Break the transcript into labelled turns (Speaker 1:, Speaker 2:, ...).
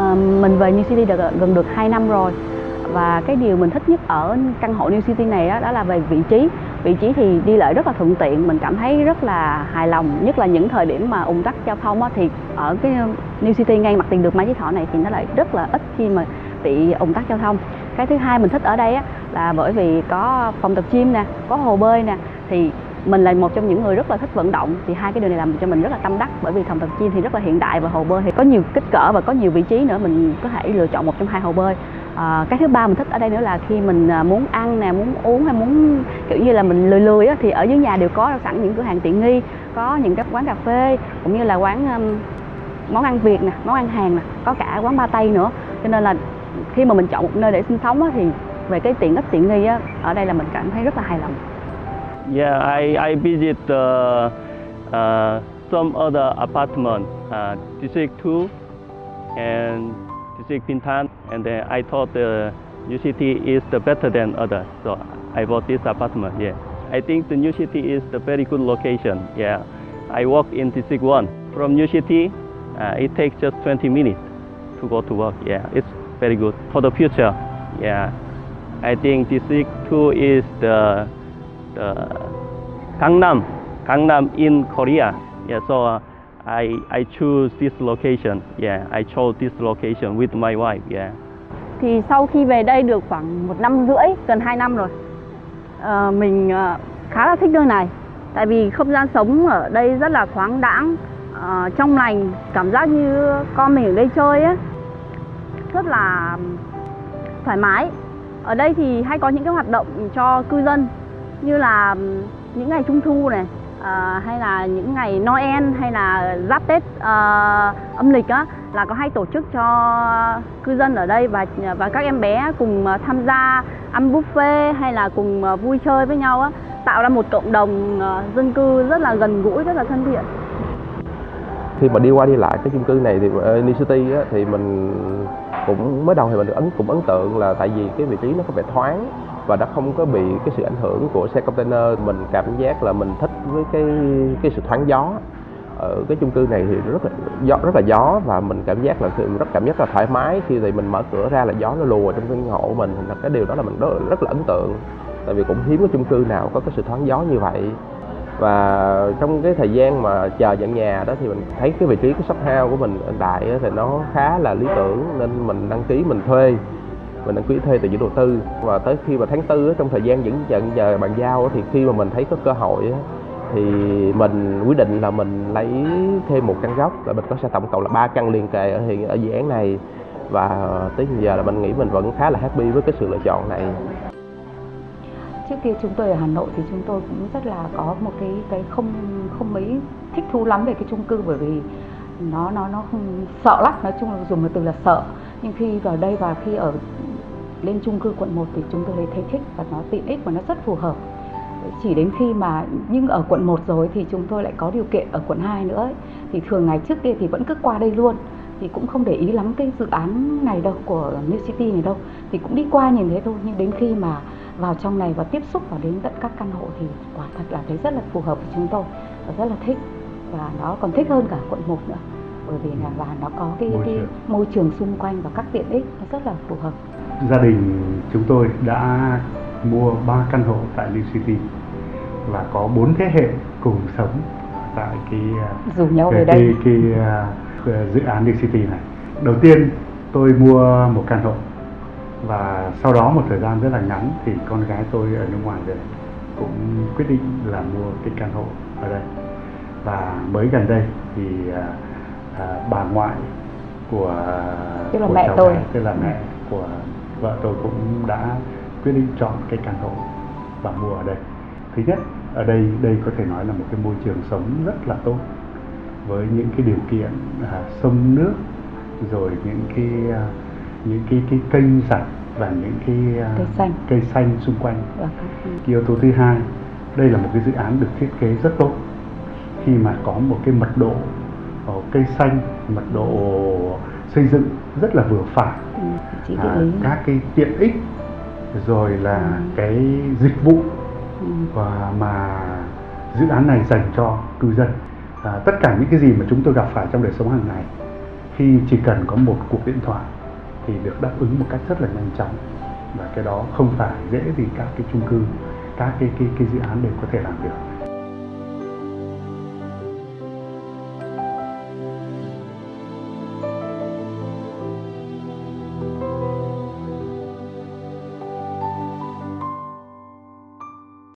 Speaker 1: Ờ, mình về New City được gần được 2 năm rồi. Và cái điều mình thích nhất ở căn hộ New City này đó, đó là về vị trí. Vị trí thì đi lại rất là thuận tiện mình cảm thấy rất là hài lòng. Nhất là những thời điểm mà ùn tắc giao thông á, thì ở cái New City ngay mặt tiền đường Mai Chí Thọ này thì nó lại rất là ít khi mà bị ùn tắc giao thông. Cái thứ hai mình thích ở đây á, là bởi vì có phòng tập gym nè có hồ bơi nè thì mình là một trong những người rất là thích vận động thì hai cái điều này làm cho mình rất là tâm đắc bởi vì thòng tập chiên thì rất là hiện đại và hồ bơi thì có nhiều kích cỡ và có nhiều vị trí nữa mình có thể lựa chọn một trong hai hồ bơi. À, cái thứ ba mình thích ở đây nữa là khi mình à, muốn ăn nè muốn uống hay muốn kiểu như là mình lười lười á, thì ở dưới nhà đều có sẵn những cửa hàng tiện nghi có những cái quán cà phê cũng như là quán um, món ăn việt nè món ăn hàn nè có cả quán ba tây nữa. Cho nên là khi mà mình chọn một nơi để sinh sống á, thì về cái tiện ích tiện nghi á, ở đây là mình cảm thấy rất là hài lòng.
Speaker 2: Yeah, I, I visit uh, uh, some other apartment, uh, District 2 and District Bintan, and then I thought the New City is the better than others, so I bought this apartment. Yeah, I think the New City is the very good location. Yeah, I work in District 1 from New City. Uh, it takes just 20 minutes to go to work. Yeah, it's very good for the future. Yeah, I think District 2 is the the Gangnam, Gangnam in Korea. Yeah, so uh, I I choose this location. Yeah, I chose this location with my wife. Yeah.
Speaker 1: thì sau khi về đây được khoảng một năm rưỡi gần 2 năm rồi uh, mình uh, khá là thích nơi này tại vì không gian sống ở đây rất là thoáng đãng uh, trong lành cảm giác như con mình ở đây chơi á rất là thoải mái ở đây thì hay có những cái hoạt động cho cư dân như là những ngày trung thu này à, hay là những ngày Noel hay là giáp Tết à, âm lịch á là có hay tổ chức cho cư dân ở đây và ờ, và các em bé cùng tham gia ăn buffet hay là cùng vui chơi với nhau á tạo ra một cộng đồng dân cư rất là gần gũi rất là thân thiện.
Speaker 3: Khi mà đi qua đi lại cái chung cư này thì uh, New City á, thì mình cũng mới đầu thì mình được ấn cũng ấn tượng là tại vì cái vị trí nó có vẻ thoáng và nó không có bị cái sự ảnh hưởng của xe container. Mình cảm giác là mình thích với cái cái sự thoáng gió. Ở cái chung cư này thì rất là gió rất là gió và mình cảm giác là sự rất cảm giác là thoải mái. Khi thì mình mở cửa ra là gió nó lùa trong căn hộ của mình là cái điều đó là mình rất, rất là ấn tượng. Tại vì cũng hiếm cái chung cư nào có cái sự thoáng gió như vậy. Và trong cái thời gian mà chờ nhận nhà đó thì mình thấy cái vị trí cái shop house của mình hiện tại thì nó khá là lý tưởng nên mình đăng ký mình thuê mình đăng ký thuê từ chủ đầu tư. Và tới khi mà tháng tư trong thời gian dẫn nhận giờ bàn giao thì khi mà mình thấy có cơ hội thì mình quyết định là mình lấy thêm một căn góc là mình có sẽ tổng cộng là ba căn liền kề ở hiện, ở dự án này. Và tới giờ là mình nghĩ mình vẫn khá là happy với cái sự lựa chọn này.
Speaker 4: Trước kia chúng tôi ở Hà Nội thì chúng tôi cũng rất là có một cái cái không không mấy thích thú lắm về cái chung cư, bởi vì nó nó nó không sợ lắm. Nói chung là dùng một từ là sợ, nhưng khi vào đây và khi ở lên chung cư quận 1 thì chúng tôi thấy thích và nó tiện ích và nó rất phù hợp. Chỉ đến khi mà nhưng ở quận 1 rồi thì chúng tôi lại có điều kiện ở quận 2 nữa. Ấy. thì thường ngày trước kia thì vẫn cứ qua đây luôn. Thì cũng không để ý lắm cái dự án này đâu của New City này đâu. Thì cũng đi qua nhìn thấy thôi nhưng đến khi mà vào trong này và tiếp xúc vào đến tận các căn hộ thì quả thật là thấy rất là phù hợp với chúng tôi và rất là thích. Và nó còn thích hơn cả quận 1 nữa bởi vì là và nó có cái
Speaker 5: Môi
Speaker 4: cái
Speaker 5: trường.
Speaker 4: môi trường xung quanh và các tiện ích nó rất là phù hợp
Speaker 5: gia đình chúng tôi đã mua 3 căn hộ tại New City và có bốn thế hệ cùng sống tại cái uh,
Speaker 4: rủ nhau
Speaker 5: cái,
Speaker 4: đây
Speaker 5: cái, cái, uh, dự án New City này. Đầu tiên tôi mua một căn hộ và sau đó một thời gian rất là ngắn thì con gái tôi ở nước ngoài về cũng quyết định là mua cái căn hộ ở đây và mới gần đây thì à, à, bà ngoại của
Speaker 4: Tức là
Speaker 5: của
Speaker 4: mẹ
Speaker 5: cháu
Speaker 4: tôi.
Speaker 5: bé, tức là mẹ của vợ tôi cũng đã quyết định chọn cái căn hộ và mua ở đây. Thứ nhất ở đây đây có thể nói là một cái môi trường sống rất là tốt với những cái điều kiện à, sông nước rồi những cái à, những cái cái kênh rạch và những cái à,
Speaker 4: Cây xanh.
Speaker 5: cây xanh xung quanh. Cái yếu tố thứ hai đây là một cái dự án được thiết kế rất tốt. Khi mà có một cái mật độ cây xanh mật độ xây dựng rất là vừa phải.
Speaker 4: Ừ,
Speaker 5: à, các cái tiện ích rồi là
Speaker 4: Ừ.
Speaker 5: cái dịch vụ
Speaker 4: ừ.
Speaker 5: và mà dự án này dành cho cư dân. À, tất cả những cái gì mà chúng tôi gặp phải trong đời sống hàng ngày khi chỉ cần có một cuộc điện thoại thì được đáp ứng một cách rất là nhanh chóng. Và cái đó không phải dễ gì các cái chung cư các cái cái cái dự án đều có thể làm được